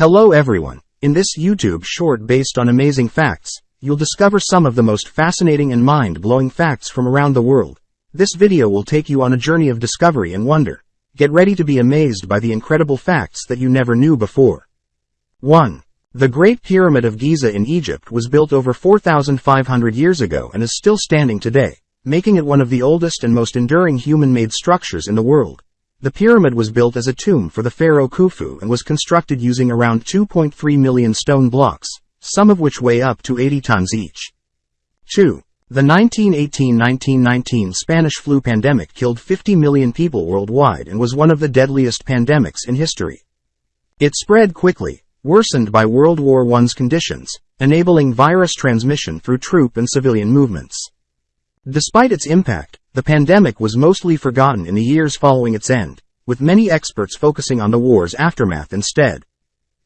Hello everyone. In this YouTube short based on amazing facts, you'll discover some of the most fascinating and mind-blowing facts from around the world. This video will take you on a journey of discovery and wonder. Get ready to be amazed by the incredible facts that you never knew before. 1. The Great Pyramid of Giza in Egypt was built over 4,500 years ago and is still standing today, making it one of the oldest and most enduring human-made structures in the world. The pyramid was built as a tomb for the pharaoh Khufu and was constructed using around 2.3 million stone blocks, some of which weigh up to 80 tons each. 2. The 1918-1919 Spanish flu pandemic killed 50 million people worldwide and was one of the deadliest pandemics in history. It spread quickly, worsened by World War I's conditions, enabling virus transmission through troop and civilian movements. Despite its impact, the pandemic was mostly forgotten in the years following its end, with many experts focusing on the war's aftermath instead.